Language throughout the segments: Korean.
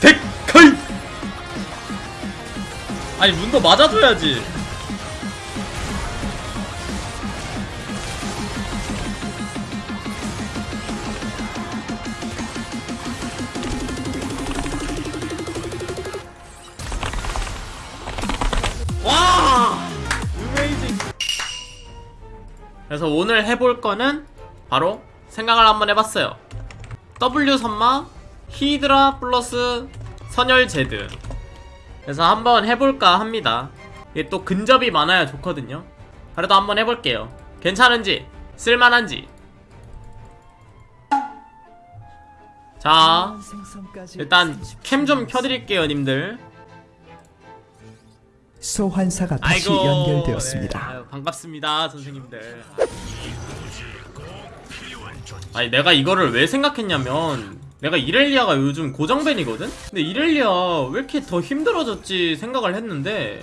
데카이 아니 문도 맞아줘야지. 그래서 오늘 해볼 거는 바로 생각을 한번 해봤어요. W 선마 히드라 플러스 선열 제드. 그래서 한번 해볼까 합니다. 이게 또 근접이 많아야 좋거든요. 그래도 한번 해볼게요. 괜찮은지 쓸만한지. 자 일단 캠 좀 켜드릴게요 님들. 소환사가 다시 아이고. 연결되었습니다. 네, 아유, 반갑습니다 선생님들. 아니 내가 이거를 왜 생각했냐면 내가 이렐리아가 요즘 고정밴이거든? 근데 이렐리아 왜 이렇게 더 힘들어졌지 생각을 했는데.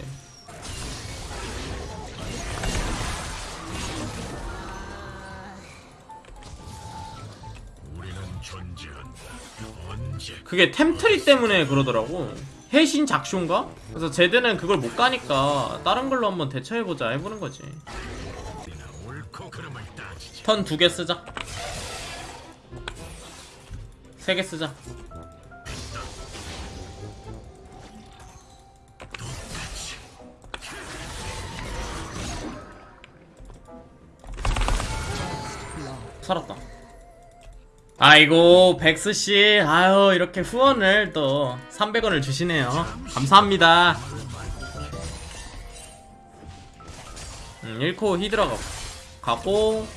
그게 템트리 때문에 그러더라고. 해신 작쇼인가? 그래서 제드는 그걸 못 가니까 다른 걸로 한번 대처해보자 해보는 거지. 턴 두 개 쓰자 세 개 쓰자. 살았다. 아이고 백스씨. 아유 이렇게 후원을 또 300원을 주시네요. 감사합니다. 음, 1코 히드라 가, 가고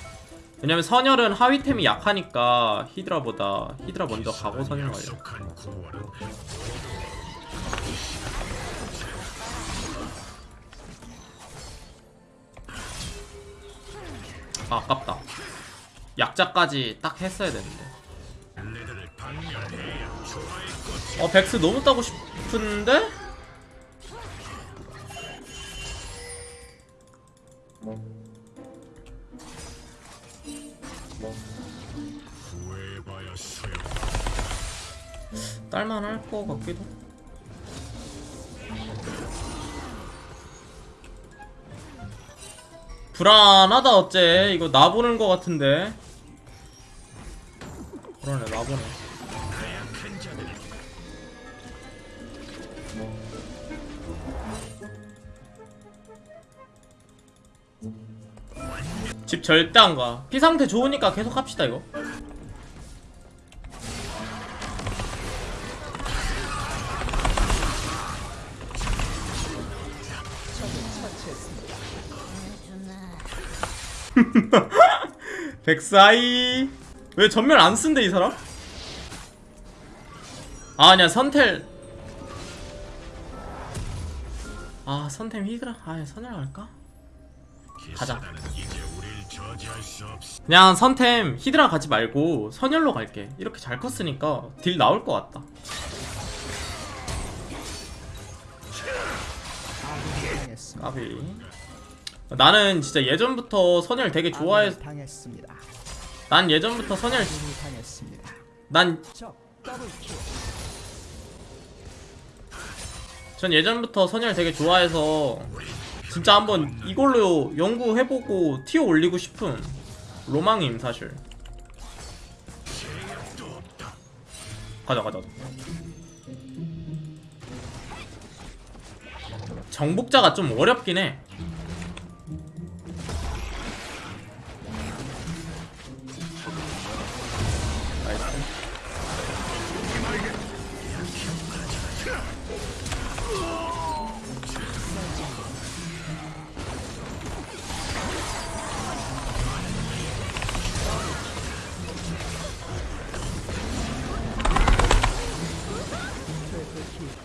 왜냐면 선열은 하위템이 약하니까 히드라보다 히드라 먼저 가고 선열 가려 아, 아깝다. 약자까지 딱 했어야 되는데. 어 백스 너무 따고 싶은데? 딸만할 것 같기도. 불안하다 어째. 이거 나 보는 것 같은데. 그러네 나 보네 집 절대 안가. 피 상태 좋으니까 계속 합시다 이거. 백사이. 왜 전멸 안 쓴대 이 사람? 아 아니야 선텔. 아 선템 히드라. 아 선열 갈까? 가자 그냥 선템 히드라 가지 말고 선열로 갈게 이렇게 잘 컸으니까 딜 나올 것 같다 까비 나는 진짜 예전부터 선열 되게 좋아해. 난 예전부터 선열. 난. 전 예전부터 선열 되게 좋아해서 진짜 한번 이걸로 연구해보고 티어 올리고 싶은 로망임 사실. 가자 가자. 정복자가 좀 어렵긴 해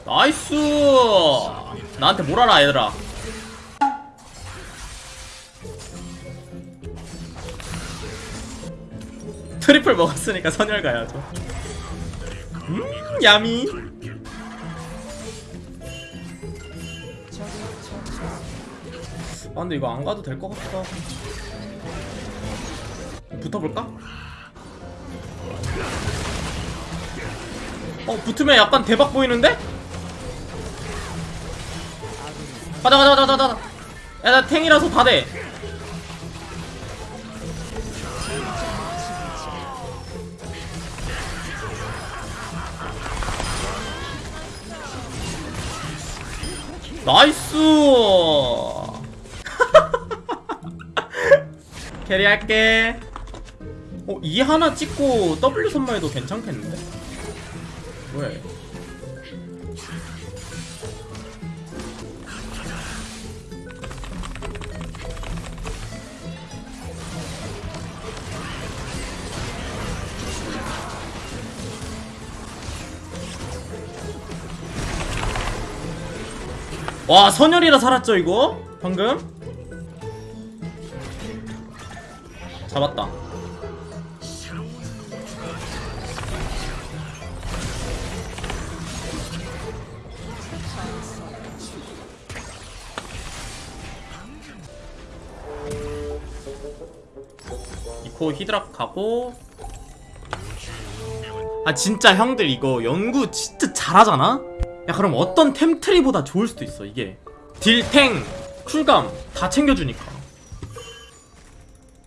nice! 나한테 뭘 알아 얘들아. triple 먹었으니까 선열 가야죠. 음 yummy. 아 근데 이거 안 가도 될 것 같고. 붙어볼까? 어 붙으면 약간 대박 보이는데? 가자 가자 가자 가자 야나 탱이라서 다돼. 나이스! 캐리할게. 어, 이 하나 찍고 W 선마해도 괜찮겠는데? 뭐야 이거 와 선열이라 살았죠 이거? 방금? 잡았다 이코 히드락 가고 아 진짜 형들 이거 연구 진짜 잘하잖아? 야 그럼 어떤 템트리보다 좋을 수도 있어 이게. 딜탱 쿨감 다 챙겨주니까.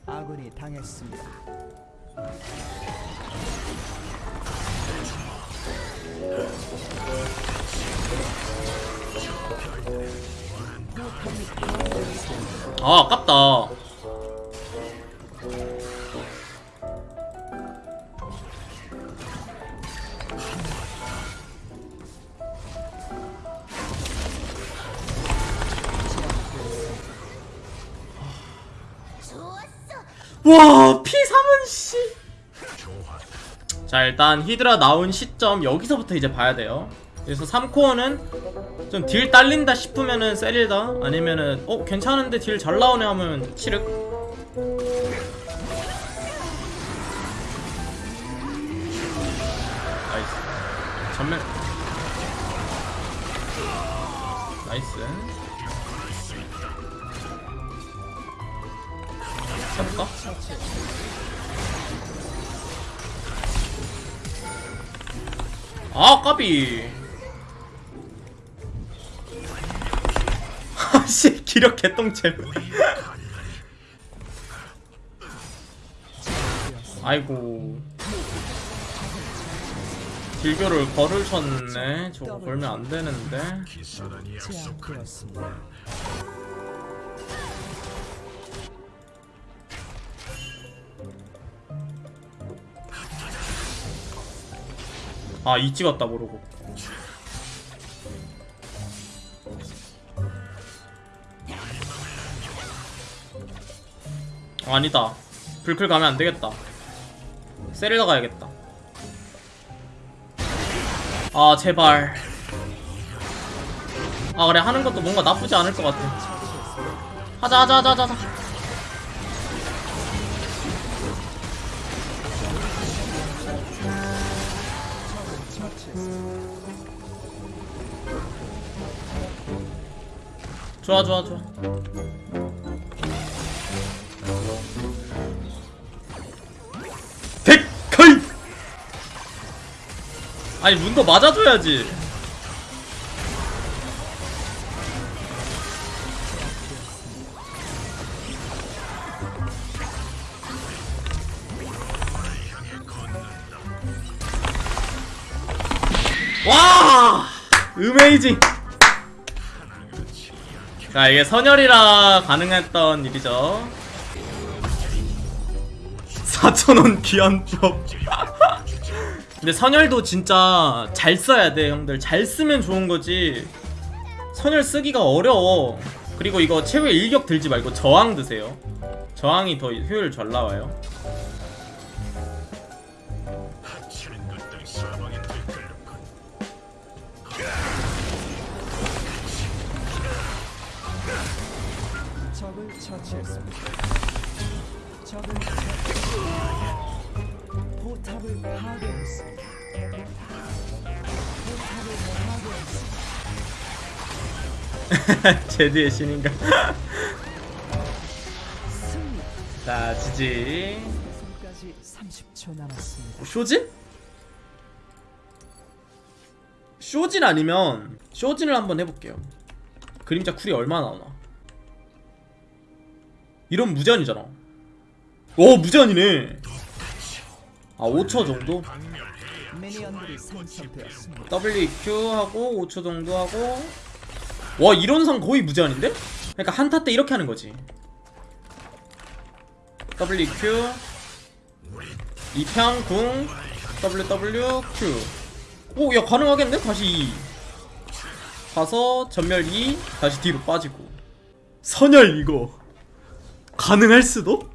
아군이 당했습니다. 아 아깝다 와 P3은 씨. 자 일단 히드라 나온 시점 여기서부터 이제 봐야 돼요. 그래서 3코어는 좀 딜 딸린다 싶으면은 세릴다 아니면은 어 괜찮은데 딜 잘 나오네 하면 치륵. nice. 전멸. nice. 잡을까? 아 까비. 아씨 기력 개똥챔 아이고. 딜교를 걸을 쳤네. 저거 걸면 안 되는데 아 이 찍었다 모르고. 어, 아니다. 불클 가면 안 되겠다. 세릴러 가야겠다. 아 제발. 아 그래. 하는 것도 뭔가 나쁘지 않을 것 같아. 하자 하자 하자 하자 좋아 좋아 좋아. 데카이 아니 문도 맞아줘야지 으메이징 자 이게 선열이라 가능했던 일이죠. 4천원 귀한법 근데 선열도 진짜 잘 써야 돼 형들. 잘 쓰면 좋은 거지. 선열 쓰기가 어려워. 그리고 이거 최후의 일격 들지 말고 저항 드세요. 저항이 더 효율 잘 나와요 제드의 신인가 승리. 자 지지 승까지 30초 남았습니다. 쇼진? 쇼진 아니면 쇼진을 한번 해볼게요 그림자 쿨이 얼마나 나오나 이런 무제한이잖아. 오 무제한이네. 아 5초 정도? WQ 하고 5초 정도 하고. 와 이런 상 거의 무제한인데? 그러니까 한타 때 이렇게 하는 거지. WQ 이평 궁. WWQ 오 야 가능하겠네? 다시 2 가서 전멸 2 다시 뒤로 빠지고. 선열 이거 가능할 수도?